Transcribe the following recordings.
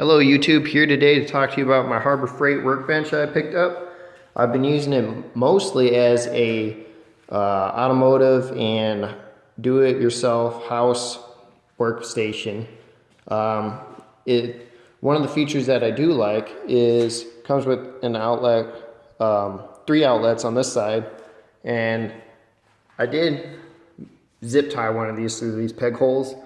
Hello YouTube, here today to talk to you about my Harbor Freight workbench I picked up. I've been using it mostly as a uh, automotive and do-it-yourself house workstation. Um, it One of the features that I do like is comes with an outlet, um, three outlets on this side, and I did zip tie one of these through these peg holes.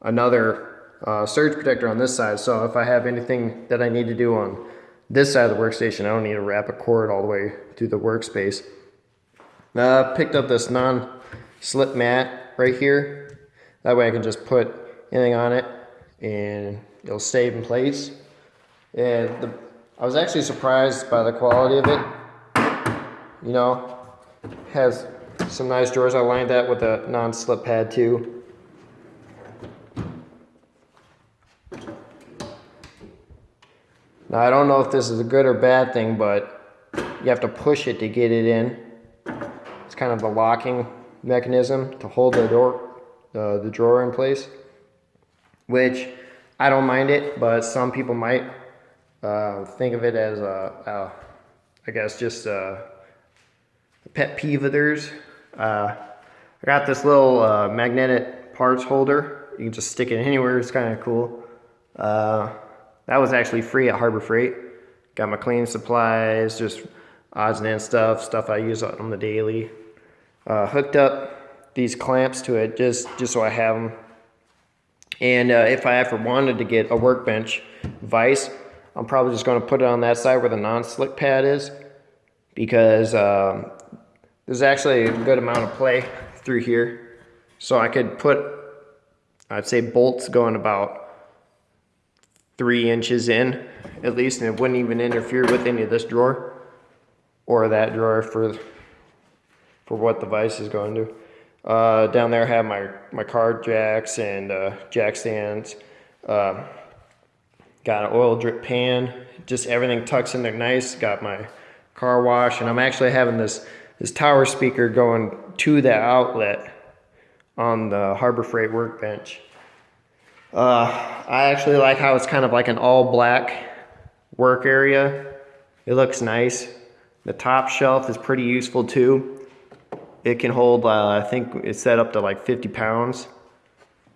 Another uh, surge protector on this side. So if I have anything that I need to do on this side of the workstation, I don't need to wrap a cord all the way through the workspace. Uh, picked up this non-slip mat right here. That way I can just put anything on it and it'll stay in place. And the, I was actually surprised by the quality of it. You know, has some nice drawers. I lined that with a non-slip pad too. Now I don't know if this is a good or bad thing, but you have to push it to get it in. It's kind of the locking mechanism to hold the door, uh, the drawer in place, which I don't mind it, but some people might uh, think of it as a, a I guess just a pet peeve of theirs. Uh, I got this little uh, magnetic parts holder. You can just stick it anywhere. It's kind of cool. That was actually free at Harbor Freight. Got my cleaning supplies, just odds and ends stuff, stuff I use on the daily. Uh, hooked up these clamps to it just, just so I have them. And uh, if I ever wanted to get a workbench vise, I'm probably just going to put it on that side where the non-slick pad is because um, there's actually a good amount of play through here. So I could put, I'd say bolts going about three inches in at least, and it wouldn't even interfere with any of this drawer or that drawer for for what the vise is going to. Uh, down there I have my, my card jacks and uh, jack stands. Uh, got an oil drip pan, just everything tucks in there nice. Got my car wash, and I'm actually having this, this tower speaker going to the outlet on the Harbor Freight workbench. Uh, I actually like how it's kind of like an all black work area. It looks nice. The top shelf is pretty useful too. It can hold, uh, I think it's set up to like 50 pounds.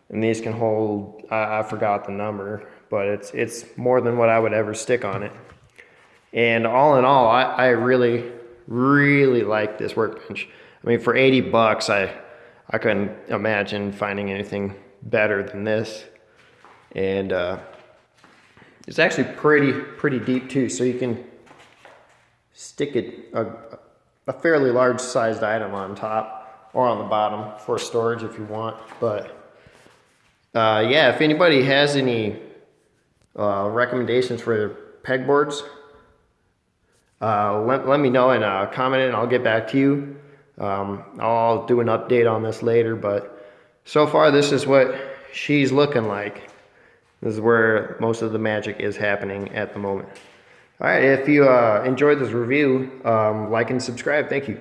And these can hold, I, I forgot the number, but it's, it's more than what I would ever stick on it. And all in all, I, I really, really like this workbench. I mean, for 80 bucks, I, I couldn't imagine finding anything better than this and uh, it's actually pretty pretty deep too so you can stick it a, a fairly large sized item on top or on the bottom for storage if you want but uh, yeah if anybody has any uh, recommendations for pegboards uh, let, let me know and uh, comment and I'll get back to you. Um, I'll do an update on this later but so far this is what she's looking like this is where most of the magic is happening at the moment. All right, if you uh, enjoyed this review, um, like and subscribe. Thank you.